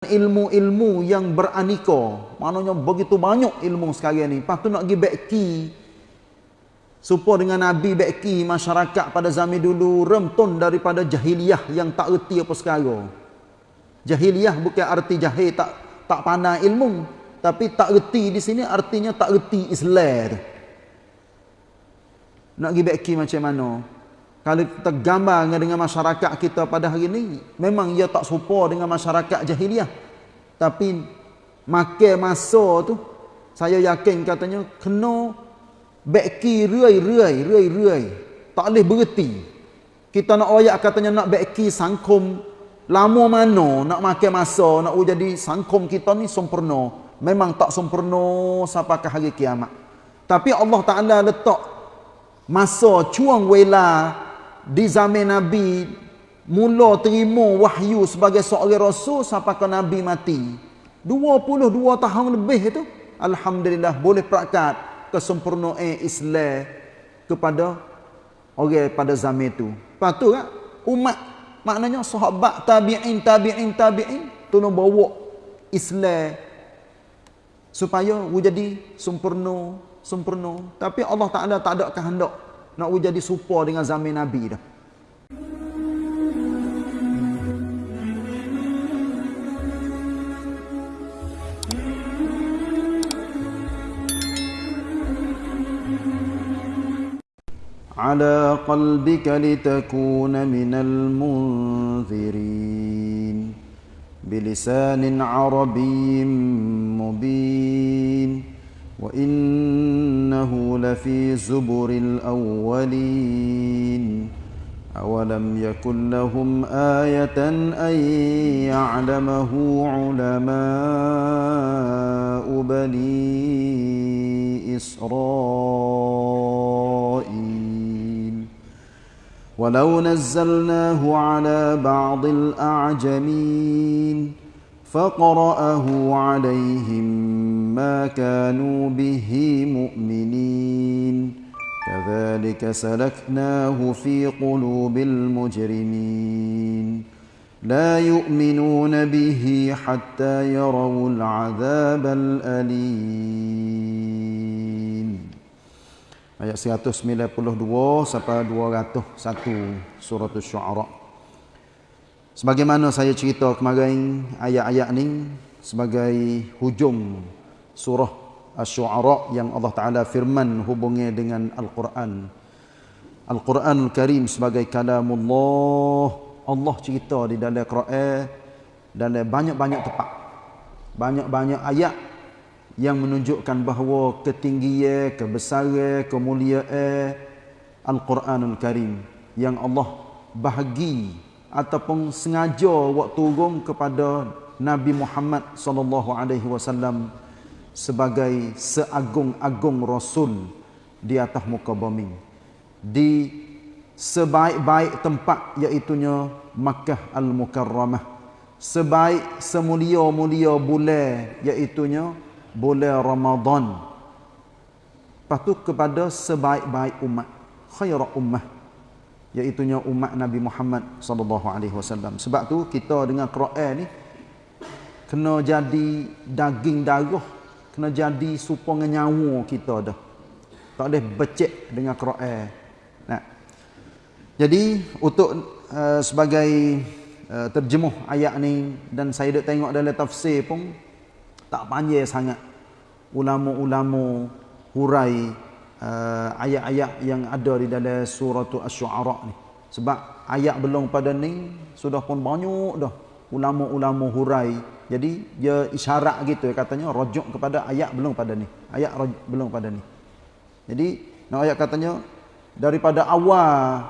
ilmu-ilmu yang beraneka. Maknanya begitu banyak ilmu sekarang ni. Lepas tu nak pergi beki supaya dengan Nabi beki masyarakat pada zaman dulu remton daripada jahiliyah yang tak erti apa sekarang. Jahiliyah bukan arti jahil tak tak pandai ilmu, tapi tak erti di sini artinya tak erti Islam. Nak pergi beki macam mana? Kalau kita gambar dengan masyarakat kita pada hari ini, memang ia tak serupa dengan masyarakat jahiliah. Tapi makan masa tu, saya yakin katanya, kena beki ruai-ruai, ruai-ruai. Tak boleh berhenti. Kita nak oyak katanya nak beki sangkum lama mana nak makan masa, nak jadi sangkum kita ni sempurna. Memang tak sempurna sampai ke hari kiamat. Tapi Allah Ta'ala letak masa cuang wela di zaman Nabi mula terima wahyu sebagai seorang rasul sampai ke Nabi mati. 22 tahun lebih itu Alhamdulillah boleh prakkat kesempurnaan Islam kepada orang pada zaman itu. Lepas tu kan umat maknanya sahabat tabi'in tabi'in tabi'in tolong bawa Islam supaya jadi sempurna sempurna. Tapi Allah Taala tak ada kehendak nak jadi serupa dengan zaman Nabi dah. على قلبك لتكون من المنذرين بلسان عربي مبين وإنه لفي زبر الأولين. أولم يكن لهم آية أن يعلمه علماء بني إسرائيل. ولو نزلناه على بعض الأعجمين فقرأه عليهم ما كانوا به مؤمنين كذلك سلكناه في قلوب المجرمين لا يؤمنون به حتى يروا العذاب الأليم Ayat 192 sampai 201 surah Asy-Syu'ara. Sebagaimana saya cerita kemarin ayat-ayat ni sebagai hujung surah Asy-Syu'ara yang Allah Taala firman hubungnya dengan Al-Quran. Al-Quranul Karim sebagai kalamullah. Allah cerita di dalam Quran dalam banyak-banyak tempat. Banyak-banyak ayat yang menunjukkan bahawa ketinggian, kebesaran, kemuliaan Al-Quranul Karim yang Allah bahagi ataupun sengaja waktu turun kepada Nabi Muhammad sallallahu alaihi wasallam sebagai seagung-agung rasul di atas muka bumi. Di sebaik-baik tempat iaitu Makkah Al-Mukarramah. Sebaik semulia-mulia bulan iaitu bulan Ramadan. Lepas kepada sebaik-baik umat khairat ummah iaitu umat Nabi Muhammad sallallahu alaihi wasallam. Sebab tu kita dengan Quran ni kena jadi daging darah, kena jadi supaya nyawa kita dah. Tak boleh becek dengan Quran. Nah. Jadi untuk uh, sebagai uh, terjemuh ayat ni dan saya dak tengok dalam tafsir pun tak panjang sangat. Ulama-ulama hurai Uh, ayat-ayat uh, yang ada di dalam surah Asy-Syu'ara ni. Sebab ayat belum pada ni sudah pun banyak dah ulama-ulama hurai. Jadi dia isyarat gitu katanya rujuk kepada ayat belum pada ni. Ayat belum pada ni. Jadi nak ayat katanya daripada awal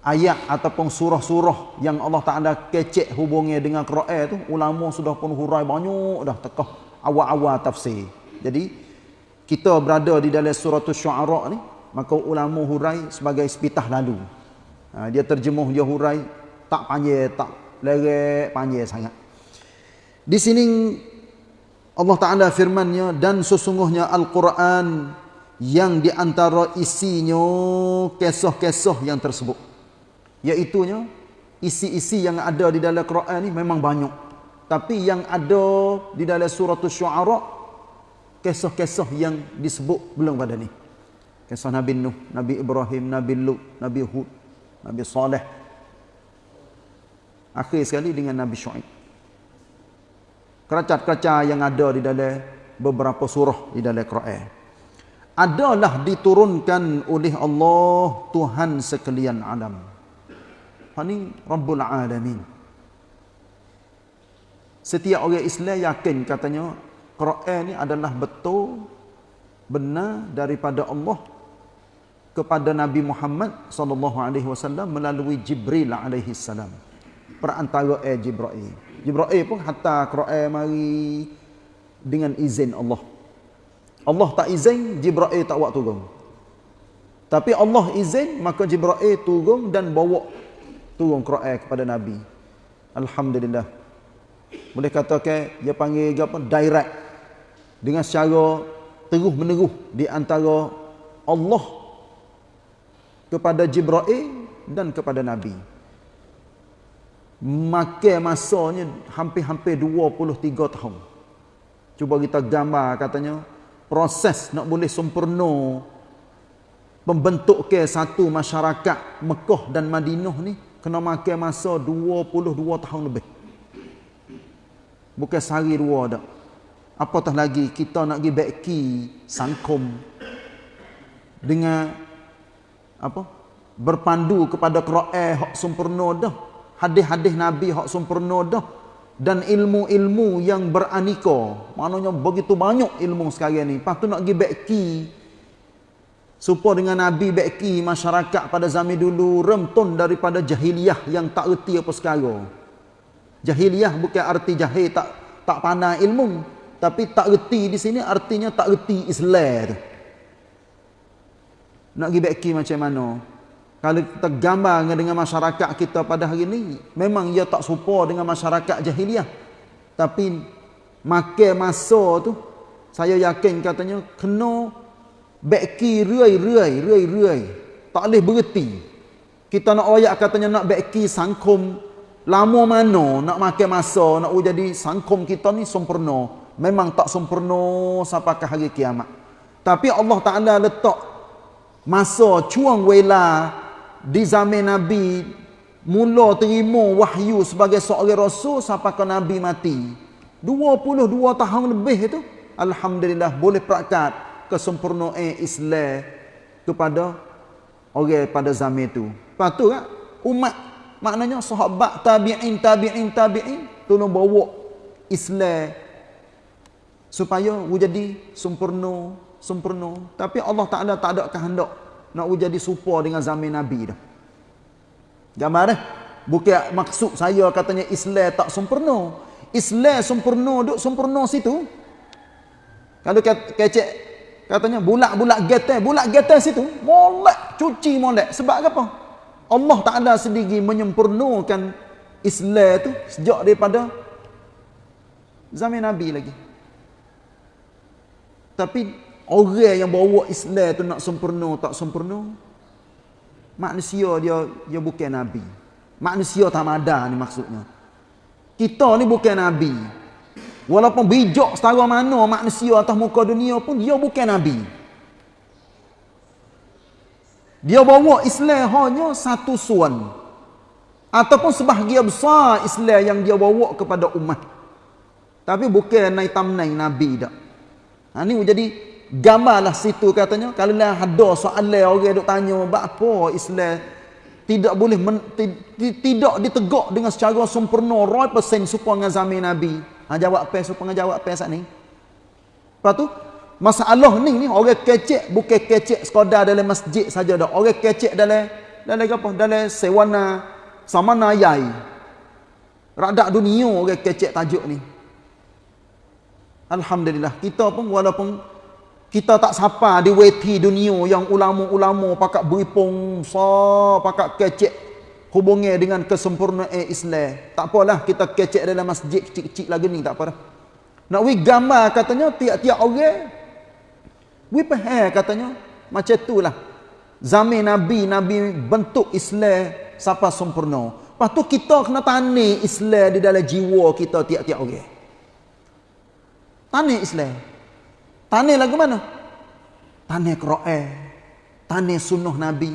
ayat ataupun surah-surah yang Allah Taala kecek hubungnya dengan Quran tu ulama sudah pun hurai banyak dah tekah awal-awal tafsir. Jadi kita berada di dalam surah syuara ni maka ulama hurai sebagai sepitah lalu. Ha, dia terjemuh dia hurai tak panjang tak lerek panjang sangat. Di sini Allah Taala firman-Nya dan sesungguhnya Al-Quran yang di antara isinya kisah-kisah yang tersebut. Iaitu isi-isi yang ada di dalam Quran ni memang banyak. Tapi yang ada di dalam surah Syu'ara kisah-kisah yang disebut belum pada ni. Kisah Nabi Nuh, Nabi Ibrahim, Nabi Lut, Nabi Hud, Nabi Saleh. Akhir sekali dengan Nabi Syu'aib. Keracat-keracat yang ada di dalam beberapa surah di dalam Quran. Adalah diturunkan oleh Allah Tuhan sekalian alam. Ini Rabbul Alamin. Setiap orang Islam yakin katanya Quran ni adalah betul benar daripada Allah kepada Nabi Muhammad sallallahu alaihi wasallam melalui Jibril alaihi salam. Perantara eh Jibril. Jibril pun hatta Quran mari dengan izin Allah. Allah tak izin, Jibril tak buat turun. Tapi Allah izin, maka Jibril turun dan bawa turun Quran kepada Nabi. Alhamdulillah. Boleh katakan dia panggil apa? Direct. Dengan secara terus menerus di antara Allah kepada Jibril dan kepada Nabi. Maka masanya hampir-hampir 23 tahun. Cuba kita gambar katanya proses nak boleh sempurna pembentuk ke satu masyarakat Mekah dan Madinah ni kena makan masa 22 tahun lebih. Bukan sehari dua dak. Apatah lagi kita nak pergi beki sangkum dengan apa? Berpandu kepada Quran hak sempurna dah. Hadis-hadis Nabi hak sempurna dah dan ilmu-ilmu yang beraneka. Maknanya begitu banyak ilmu sekarang ni. Lepas tu nak pergi beki Supaya dengan Nabi beki masyarakat pada zaman dulu remton daripada jahiliyah yang tak erti apa sekarang. Jahiliyah bukan arti jahil tak tak pandai ilmu, tapi tak erti di sini artinya tak erti Islam. Nak pergi beki macam mana? Kalau kita gambar dengan masyarakat kita pada hari ini, memang ia tak serupa dengan masyarakat jahiliyah. Tapi makan masa tu, saya yakin katanya kena beki ruai-ruai, ruai-ruai. Tak boleh berhenti. Kita nak oyak katanya nak beki sangkum lama mana nak makan masa nak jadi sangkum kita ni sempurna. Memang tak sempurna sampai ke hari kiamat. Tapi Allah Taala letak masa cuang wela di zaman Nabi mula terima wahyu sebagai seorang rasul sampai ke Nabi mati. 22 tahun lebih itu alhamdulillah boleh praktek kesempurnaan Islam kepada orang pada zaman itu. Lepas tu kan, umat maknanya sahabat tabi'in, tabi'in, tabi'in tolong bawa Islam supaya jadi sempurna, sempurna. Tapi Allah Ta'ala tak ada kehendak nak jadi serupa dengan zaman Nabi dah. Gambar dah. Bukan maksud saya katanya Islam tak sempurna. Islam sempurna duk sempurna situ. Kalau kecek Katanya bulak-bulak getai, bulak getai situ, molek, cuci molek. Sebab apa? Allah Ta'ala sendiri menyempurnakan Islam tu sejak daripada zaman Nabi lagi. Tapi orang yang bawa Islam tu nak sempurna tak sempurna, manusia dia dia bukan Nabi. Manusia tamada ni maksudnya. Kita ni bukan Nabi. Walaupun bijak setara mana manusia atas muka dunia pun dia bukan nabi. Dia bawa Islam hanya satu suan. Ataupun sebahagian besar Islam yang dia bawa kepada umat. Tapi bukan naik tamnai nabi dak. Ha ni jadi gambarlah situ katanya kalau lah ada soalan orang duk tanya apa Islam tidak boleh men, tidak ditegak dengan secara sempurna 100% supaya dengan zaman nabi. Ha jawab apa supaya jawab apa saat ni? Lepas tu masalah ni ni orang kecek bukan kecek sekadar dalam masjid saja dak. Orang kecek dalam dalam apa? Dalam sewana samana yai. Radak dunia orang kecek tajuk ni. Alhamdulillah kita pun walaupun kita tak sapa di weti dunia yang ulama-ulama pakat beripung sa pakat kecek hubungnya dengan kesempurnaan Islam. Tak apalah kita kecek dalam masjid kecil-kecil lagi ni, tak apa dah. Nak wi gambar katanya tiap-tiap orang wi faham katanya macam itulah. Zaman Nabi, Nabi bentuk Islam siapa sempurna. Lepas tu kita kena tani Islam di dalam jiwa kita tiap-tiap orang. Tani Islam. Tani lagu mana? Tani Quran. Tani sunnah Nabi.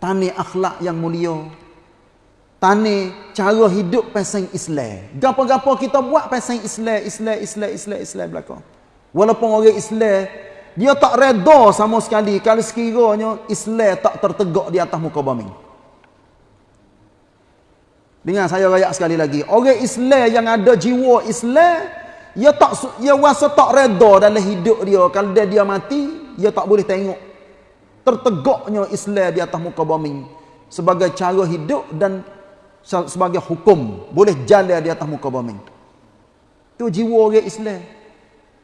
Tani akhlak yang mulia. Tani cara hidup pasang Islam. Gapo-gapo kita buat pasang Islam, Islam, Islam, Islam, Islam belakang. Walaupun orang Islam dia tak reda sama sekali kalau sekiranya Islam tak tertegak di atas muka bumi. Dengar saya rayak sekali lagi. Orang Islam yang ada jiwa Islam, dia tak dia rasa tak reda dalam hidup dia. Kalau dia dia mati, dia tak boleh tengok tertegaknya Islam di atas muka bumi sebagai cara hidup dan sebagai hukum boleh jalan di atas muka bumi. Tu jiwa orang Islam.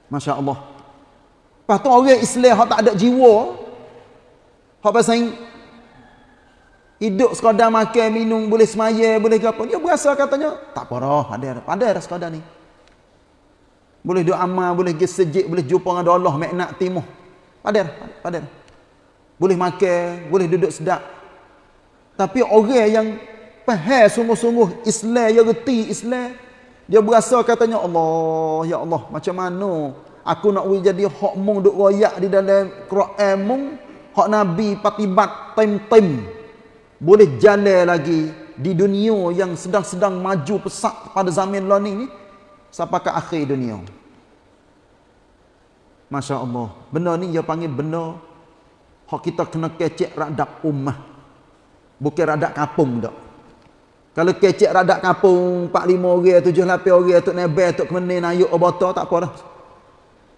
Masya-Allah. Lepas tu orang Islam yang tak ada jiwa. Hak pasal hidup sekadar makan, minum, boleh semaya, boleh apa. Dia berasa katanya, tak apa dah, ada, ada sekadar ni. Boleh doa amal, boleh pergi sejik, boleh jumpa dengan Allah, maknak timuh. Padar, padar. Boleh makan, boleh duduk sedap. Tapi orang yang faham sungguh-sungguh Islam, yang reti Islam, dia berasa katanya, Allah, ya Allah, macam mana aku nak jadi hak mung duk royak di dalam Quran mung hak nabi patibat tim-tim boleh jalan lagi di dunia yang sedang-sedang maju pesat pada zaman learning ni sampai ke akhir dunia. Masya Allah benda ni dia panggil benda hak kita kena kecek radap ummah. Bukan radap kapung tak kalau kecek radap kapung 4 5 orang 7 8 orang tok nebel tok kemenin ayuk oboto tak apa dah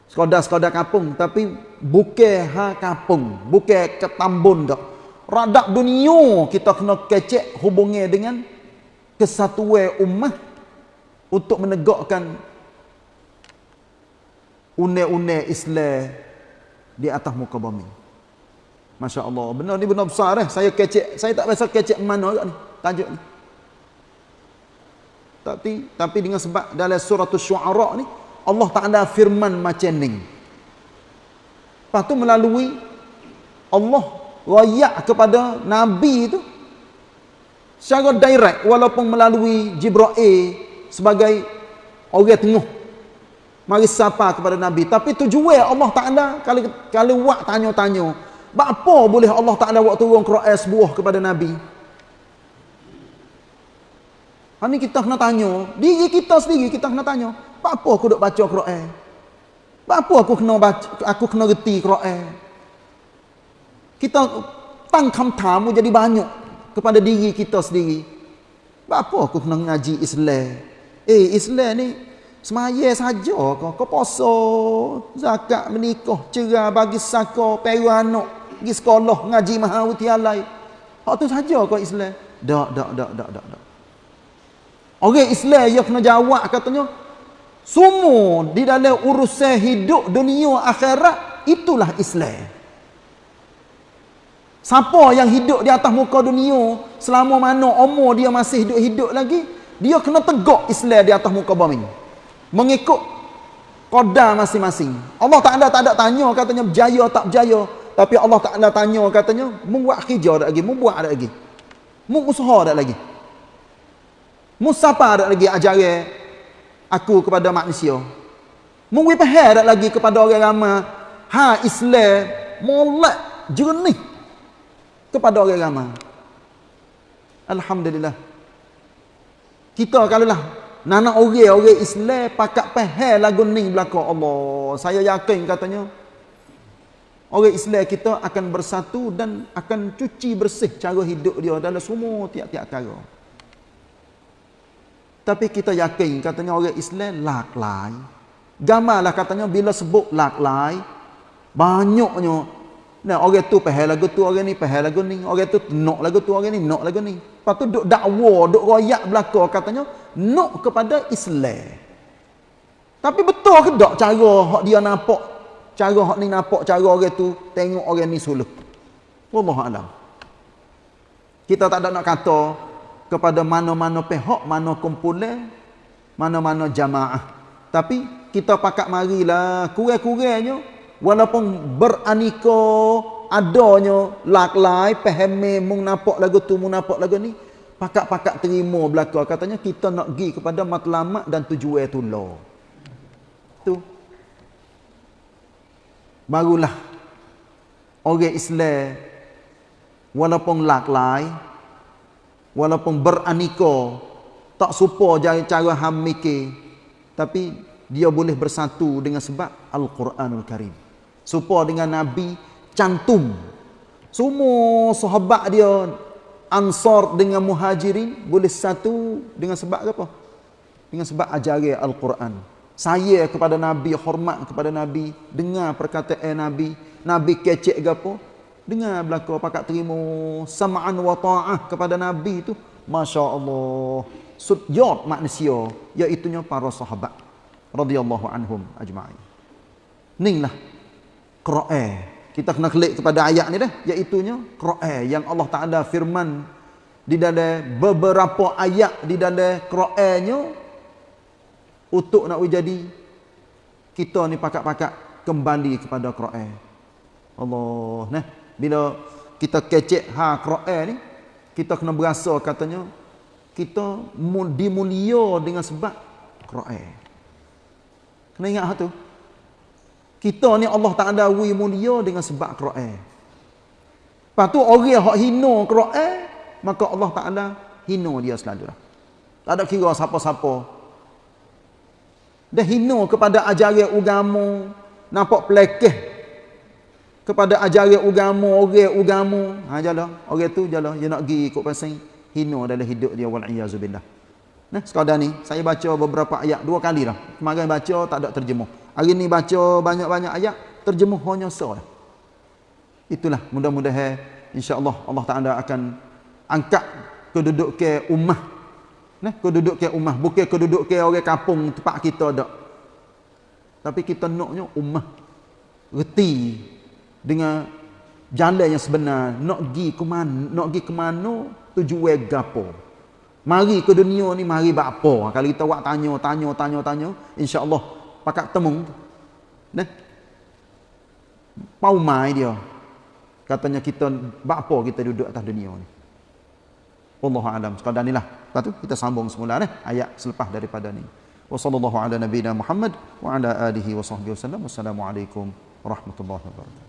sekadar-sekadar kampung. Tapi bukan ha kampung bukan ketambun dak. Radap dunia kita kena kecek hubungnya dengan kesatuan ummah untuk menegakkan une-une Islam di atas muka bumi. Masya Allah benar ni benar besar eh. Saya kecek saya tak biasa kecek mana ni. Tajuk ni. Tapi tapi dengan sebab dalam surah syuara ni Allah Ta'ala firman macam ni. Lepas tu melalui Allah rayak kepada Nabi itu secara direct walaupun melalui Jibril sebagai orang tengah mari sapa kepada Nabi tapi tujuan Allah Taala kalau kalau buat tanya-tanya apa boleh Allah Taala buat turun Quran sebuah kepada Nabi Ini kita kena tanya diri kita sendiri kita kena tanya apa aku duk baca Quran? Apa aku kena baca, aku kena reti Quran? Kita tang kamtamu jadi banyak kepada diri kita sendiri. Apa aku kena ngaji Islam? Eh, Islam ni semaya saja kau kau puasa, zakat, menikah, cerai, bagi saka, peru anak, pergi sekolah, ngaji mahawitialai. Hak tu saja kau Islam. Dak, dak, dak, dak, dak, dak. Orang Islam yang kena jawab katanya, semua di dalam urusan hidup dunia akhirat itulah Islam. Siapa yang hidup di atas muka dunia selama mana umur dia masih hidup-hidup lagi, dia kena tegak Islam di atas muka bumi. Mengikut qadar masing-masing. Allah tak ada tak ada tanya katanya berjaya tak berjaya, tapi Allah tak ada tanya katanya membuat kerja dak lagi, membuat dak lagi. Mu usaha dak lagi. Mu siapa dak lagi ajaran aku kepada manusia. Faham tak lagi kepada orang ramai. Ha Islam molek jernih kepada orang ramai. Alhamdulillah. Kita kalau lah nana orang orang Islam pakat faham lagu ni belaka Allah. Saya yakin katanya orang Islam kita akan bersatu dan akan cuci bersih cara hidup dia dalam semua tiap-tiap cara. Tapi kita yakin katanya orang Islam laklai. Gamarlah katanya bila sebut laklai. Banyaknya. Nah, orang tu pahal lagu tu, orang ni pahal lagu ni. Orang tu nak lagu tu, orang ni nak lagu ni. Lepas tu duk dakwa, duk royak belakang katanya. Nak kepada Islam. Tapi betul ke tak cara hak dia nampak. Cara hak ni nampak cara orang tu. Tengok orang ni suluh. Wallahualam. Kita tak ada nak kata kepada mana-mana pihak, mana kumpulan, mana-mana jamaah. Tapi kita pakat marilah kurang-kurangnya walaupun beraniko adanya laklai pahami mung nampak lagu tu mung nampak lagu ni pakak-pakak terima belaka katanya kita nak pergi kepada matlamat dan tujuan tu lo. Tu. Barulah orang Islam walaupun laklai walaupun beraniko tak supo cara cara ham mikir tapi dia boleh bersatu dengan sebab Al-Quranul Karim. Supo dengan Nabi cantum semua sahabat dia Ansar dengan Muhajirin boleh satu dengan sebab apa? Dengan sebab ajaran Al-Quran. Saya kepada Nabi, hormat kepada Nabi, dengar perkataan Nabi, Nabi kecek ke apa? Dengar belaka pakat terima sama'an wa ta'ah kepada Nabi itu. Masya Allah. Sudyot manusia, iaitunya para sahabat. radhiyallahu anhum ajma'in. Inilah Quran kita kena klik kepada ayat ni dah iaitunya Quran yang Allah Taala firman di dalam beberapa ayat di dalam Qurannya untuk nak jadi kita ni pakak-pakak kembali kepada Quran. Allah nah bila kita kecek ha Quran ni kita kena berasa katanya kita dimulia dengan sebab Quran. Kena ingat tu. Kita ni Allah Taala wi mulia dengan sebab Quran. Lepas tu orang yang hina Quran, maka Allah Taala hina dia selalu. Tak ada kira siapa-siapa. Dia hina kepada ajaran agama, nampak pelekeh kepada ajaran agama, orang agama. Ha jalah, orang tu jalah dia nak pergi ikut pasal hina dalam hidup dia wal iazubillah. Nah, sekadar ni saya baca beberapa ayat dua kali lah. Kemarin baca tak ada terjemah. Hari ni baca banyak-banyak ayat, terjemuh hanya seorang. Itulah mudah-mudahan insya-Allah Allah Taala akan angkat kedudukan ummah. Nah, kedudukan ummah bukan kedudukan orang kampung tempat kita dak. Tapi kita naknya ummah reti dengan jalan yang sebenar, nak pergi ke mana, nak pergi ke mana tujuan gapo. Mari ke dunia ni mari buat apa? Kalau kita buat tanya, tanya, tanya, tanya, insya-Allah pakat temung nah paumai dia. Katanya kita apa kita duduk atas dunia ni. Allah alam. Sekadar lepas tu kita sambung semula eh ayat selepas daripada ni. Wa sallallahu ala nabiyina Muhammad wa ala alihi wa sahbihi wasallam wassalamu alaikum warahmatullahi wabarakatuh